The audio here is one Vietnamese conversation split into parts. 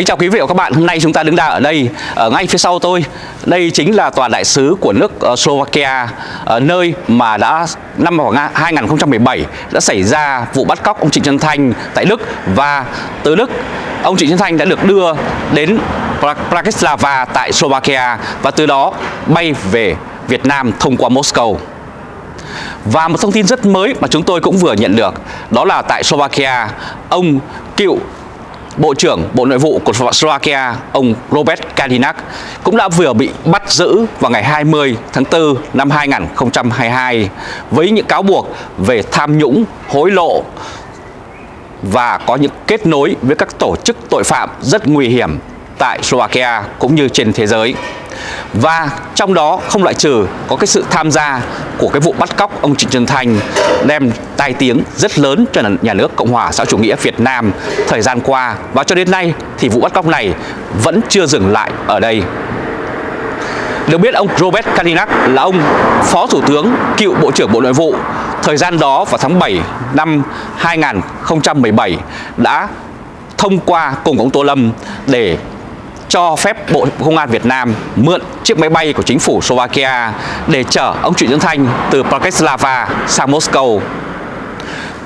Kính chào quý vị và các bạn, hôm nay chúng ta đứng đang ở đây, ở ngay phía sau tôi. Đây chính là tòa đại sứ của nước ờ, Slovakia ờ, Nơi mà đã năm 2017 đã xảy ra vụ bắt cóc ông Trịnh Xuân Thanh tại Đức. Và từ Đức, ông Trịnh Xuân Thanh đã được đưa đến Bratislava tại Slovakia Và từ đó bay về Việt Nam thông qua Moscow. Và một thông tin rất mới mà chúng tôi cũng vừa nhận được Đó là tại Slovakia Ông cựu Bộ trưởng Bộ Nội vụ của Slovakia, ông Robert Kadinak cũng đã vừa bị bắt giữ vào ngày 20 tháng 4 năm 2022 với những cáo buộc về tham nhũng, hối lộ và có những kết nối với các tổ chức tội phạm rất nguy hiểm tại Slovakia cũng như trên thế giới. Và trong đó không loại trừ có cái sự tham gia của cái vụ bắt cóc ông Trịnh Xuân Thanh đem tai tiếng rất lớn cho nhà nước Cộng hòa xã chủ nghĩa Việt Nam thời gian qua và cho đến nay thì vụ bắt cóc này vẫn chưa dừng lại ở đây. Được biết ông Robert Kadinak là ông Phó Thủ tướng, cựu Bộ trưởng Bộ Nội vụ. Thời gian đó vào tháng 7 năm 2017 đã thông qua cùng ông Tô Lâm để cho phép Bộ Công an Việt Nam mượn chiếc máy bay của chính phủ Slovakia để chở ông Trịnh Xuân Thanh từ Bratislava sang Moscow.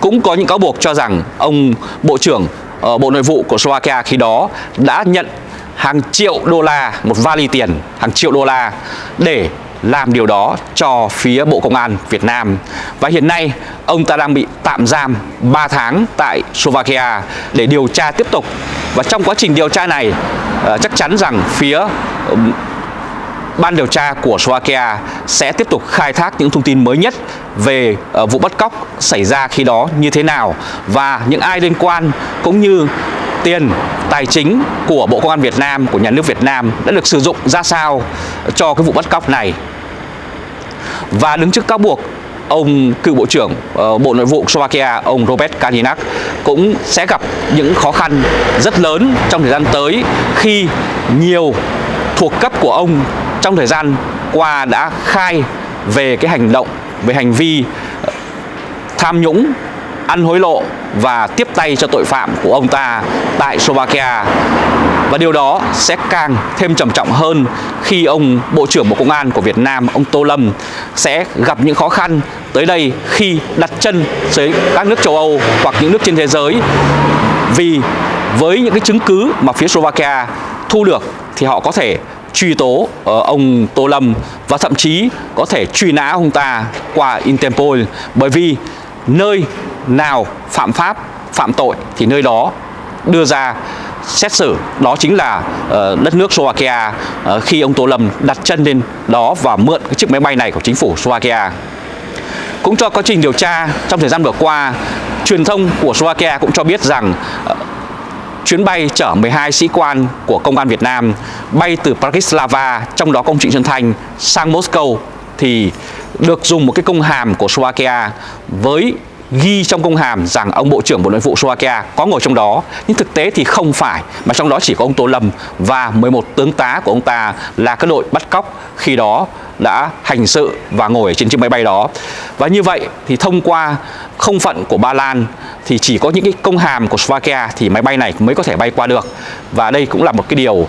Cũng có những cáo buộc cho rằng ông Bộ trưởng ờ, Bộ Nội vụ của Slovakia khi đó đã nhận hàng triệu đô la, một vali tiền, hàng triệu đô la để làm điều đó cho phía Bộ Công an Việt Nam. Và hiện nay ông ta đang bị tạm giam 3 tháng tại Slovakia để điều tra tiếp tục. Và trong quá trình điều tra này Ờ, chắc chắn rằng phía ban điều tra của Slovakia sẽ tiếp tục khai thác những thông tin mới nhất về ờ, vụ bắt cóc xảy ra khi đó như thế nào và những ai liên quan cũng như tiền tài chính của Bộ Công an Việt Nam, của nhà nước Việt Nam đã được sử dụng ra sao cho cái vụ bắt cóc này. Và đứng trước cáo buộc ông cựu bộ trưởng uh, Bộ Nội vụ Slovakia, ông Robert Kalinak cũng sẽ gặp những khó khăn rất lớn trong thời gian tới khi nhiều thuộc cấp của ông trong thời gian qua đã khai về cái hành động, về hành vi ờ, tham nhũng, ăn hối lộ và tiếp tay cho tội phạm của ông ta tại Slovakia và điều đó sẽ càng thêm trầm trọng hơn khi ông Bộ trưởng Bộ Công an của Việt Nam, ông Tô Lâm sẽ gặp những khó khăn tới đây khi đặt chân tới các nước châu Âu hoặc những nước trên thế giới. Vì với những cái chứng cứ mà phía Slovakia thu được thì họ có thể truy tố ờ, ông Tô Lâm và thậm chí có thể truy nã ông ta qua Interpol. Bởi vì nơi nào phạm pháp, phạm tội thì nơi đó đưa ra xét xử đó chính là uh, đất nước Slovakia uh, khi ông Tô Lâm đặt chân lên đó và mượn cái chiếc máy bay này của chính phủ Slovakia. Cũng cho quá trình điều tra trong thời gian vừa qua, truyền thông của Slovakia cũng cho biết rằng uh, chuyến bay chở 12 sĩ quan của công an Việt Nam bay từ Bratislava, trong đó công Trịnh Xuân Thanh sang Moscow thì được dùng một cái công hàm của Slovakia với ghi trong công hàm rằng ông Bộ trưởng Bộ Nội vụ Slovakia có ngồi trong đó. Nhưng thực tế thì không phải, mà trong đó chỉ có ông Tô Lâm và 11 tướng tá của ông ta là các đội bắt cóc. Khi đó đã hành sự và ngồi trên chiếc máy bay đó. Và như vậy thì thông qua không phận của Ba Lan thì chỉ có những cái công hàm của Slovakia thì máy bay này mới có thể bay qua được. Và đây cũng là một cái điều uh,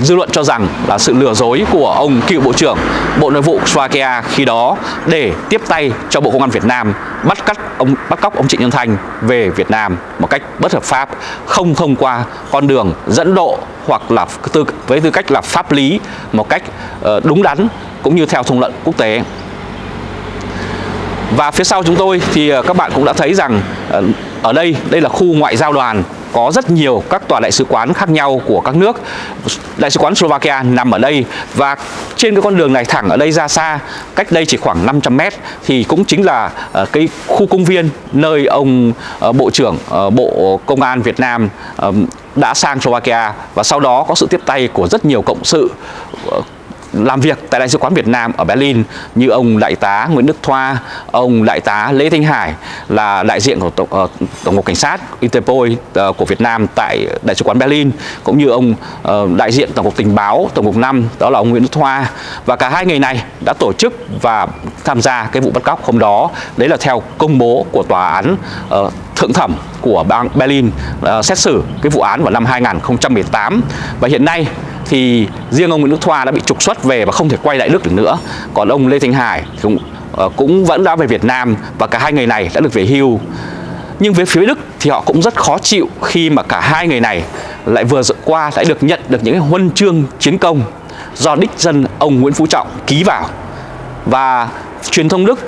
dư luận cho rằng là sự lừa dối của ông cựu bộ trưởng Bộ Nội vụ Slovakia khi đó để tiếp tay cho Bộ Công an Việt Nam bắt cắt ông bắt cóc ông Trịnh Nhân Thành về Việt Nam một cách bất hợp pháp không thông qua con đường dẫn độ hoặc là tư, với tư cách là pháp lý một cách uh, đúng đắn cũng như theo thông lệ quốc tế. Và phía sau chúng tôi thì ờ, các bạn cũng đã thấy rằng ờ, ở đây, đây là khu ngoại giao đoàn có rất nhiều các tòa đại sứ quán khác nhau của các nước Đại sứ quán Slovakia nằm ở đây và trên cái con đường này thẳng ở đây ra xa cách đây chỉ khoảng 500 mét thì cũng chính là ờ, cái khu công viên nơi ông Bộ trưởng Bộ Công an Việt Nam đã sang Slovakia và sau đó có sự tiếp tay của rất nhiều cộng sự làm việc tại Đại sứ quán Việt Nam ở Berlin như ông Đại tá Nguyễn Đức Thoa, ông Đại tá Lê Thanh Hải là đại diện của Tổng, uh, Tổng cục Cảnh sát Interpol uh, của Việt Nam tại Đại sứ quán Berlin cũng như ông uh, đại diện Tổng cục Tình báo Tổng cục 5 đó là ông Nguyễn Đức Thoa. Và cả hai người này đã tổ chức và tham gia cái vụ bắt cóc hôm đó. Đấy là theo công bố của tòa án uh, thượng thẩm của bang Berlin uh, xét xử cái vụ án vào năm 2018 và hiện nay thì riêng ông Nguyễn Đức Thoa đã bị trục xuất về và không thể quay lại Đức được nữa. Còn ông Lê Thanh Hải cũng ờ, cũng vẫn đã về Việt Nam và cả hai người này đã được về hưu. Nhưng với phía Đức thì họ cũng rất khó chịu khi mà cả hai người này lại vừa qua lại được nhận được những huân chương chiến công do đích dân ông Nguyễn Phú Trọng ký vào. Và truyền thông Đức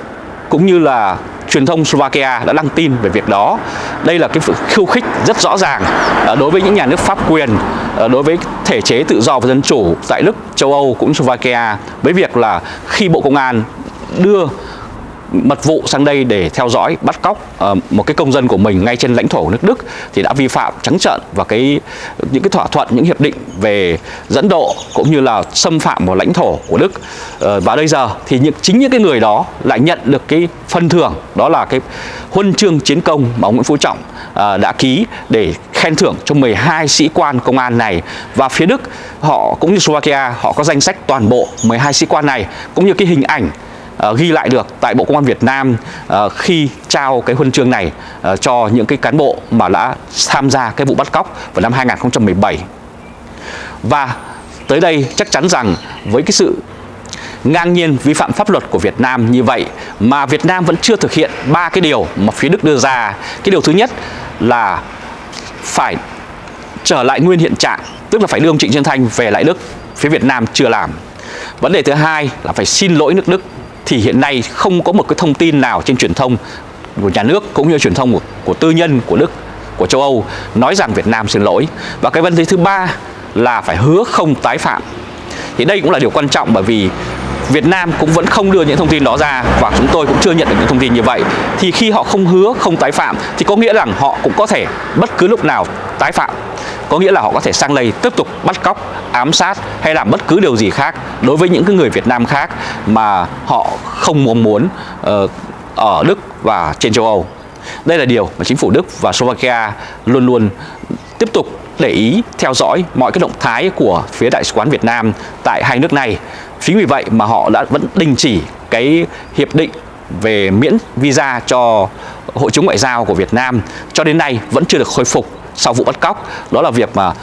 cũng như là truyền thông Slovakia đã đăng tin về việc đó. Đây là cái khiêu khích rất rõ ràng ờ, đối với những nhà nước pháp quyền, ờ, đối với thể chế tự do và dân chủ tại Đức, châu Âu cũng Slovakia với việc là khi Bộ Công an đưa mật vụ sang đây để theo dõi bắt cóc uh, một cái công dân của mình ngay trên lãnh thổ của nước Đức thì đã vi phạm trắng trợn và cái những cái thỏa thuận những hiệp định về dẫn độ cũng như là xâm phạm vào lãnh thổ của Đức. Uh, và bây giờ thì những chính những cái người đó lại nhận được cái phân thưởng đó là cái huân chương chiến công mà ông Nguyễn Phú Trọng uh, đã ký để khen thưởng cho 12 sĩ quan công an này. Và phía Đức họ cũng như Slovakia họ có danh sách toàn bộ 12 sĩ quan này cũng như cái hình ảnh uh, ghi lại được tại Bộ Công an Việt Nam uh, khi trao cái huân chương này uh, cho những cái cán bộ mà đã tham gia cái vụ bắt cóc vào năm 2017. Và tới đây chắc chắn rằng với cái sự ngang nhiên vi phạm pháp luật của Việt Nam như vậy mà Việt Nam vẫn chưa thực hiện ba cái điều mà phía Đức đưa ra. Cái điều thứ nhất là phải trở lại nguyên hiện trạng, tức là phải đưa ông Trịnh Xuân Thanh về lại Đức, phía Việt Nam chưa làm. Vấn đề thứ hai là phải xin lỗi nước Đức thì hiện nay không có một cái thông tin nào trên truyền thông của nhà nước cũng như truyền thông của, của tư nhân của Đức của châu Âu nói rằng Việt Nam xin lỗi. Và cái vấn đề thứ ba là phải hứa không tái phạm. Thì đây cũng là điều quan trọng bởi vì Việt Nam cũng vẫn không đưa những thông tin đó ra và chúng tôi cũng chưa nhận được những thông tin như vậy. Thì khi họ không hứa không tái phạm thì có nghĩa rằng họ cũng có thể bất cứ lúc nào tái phạm có nghĩa là họ có thể sang đây tiếp tục bắt cóc ám sát hay làm bất cứ điều gì khác đối với những cái người Việt Nam khác mà họ không mong muốn uh, ở Đức và trên châu Âu. Đây là điều mà chính phủ Đức và Slovakia luôn luôn tiếp tục để ý theo dõi mọi cái động thái của phía đại sứ quán Việt Nam tại hai nước này. Chính vì vậy mà họ đã vẫn đình chỉ cái hiệp định về miễn visa cho hội chứng ngoại giao của Việt Nam. Cho đến nay vẫn chưa được khôi phục sau vụ bắt cóc. Đó là việc mà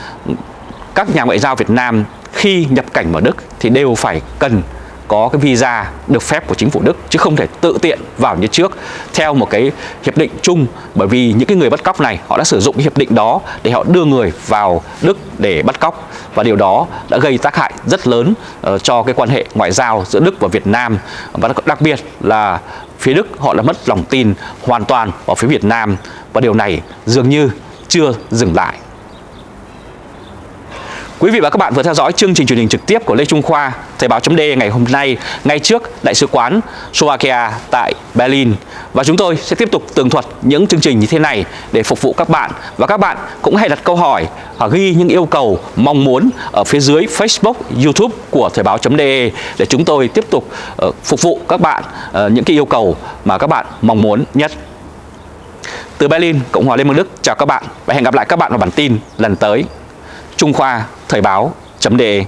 các nhà ngoại giao Việt Nam khi nhập cảnh vào Đức thì đều phải cần có cái visa được phép của chính phủ Đức chứ không thể tự tiện vào như trước theo một cái hiệp định chung. Bởi vì những cái người bắt cóc này họ đã sử dụng cái hiệp định đó để họ đưa người vào Đức để bắt cóc. Và điều đó đã gây tác hại rất lớn uh, cho cái quan hệ ngoại giao giữa Đức và Việt Nam. Và đặc biệt là phía Đức họ đã mất lòng tin hoàn toàn vào phía Việt Nam. Và điều này dường như chưa dừng lại Quý vị và các bạn vừa theo dõi chương trình truyền hình trực tiếp của Lê Trung Khoa, Thời báo chấm ngày hôm nay, ngay trước Đại sứ quán Slovakia tại Berlin. Và chúng tôi sẽ tiếp tục tường thuật những chương trình như thế này để phục vụ các bạn. Và các bạn cũng hãy đặt câu hỏi, và ghi những yêu cầu mong muốn ở phía dưới Facebook, YouTube của Thời báo chấm để chúng tôi tiếp tục ờ, phục vụ các bạn ờ, những cái yêu cầu mà các bạn mong muốn nhất. Từ Berlin, Cộng hòa Liên bang Đức, chào các bạn và hẹn gặp lại các bạn vào bản tin lần tới. Trung Khoa Thời báo.de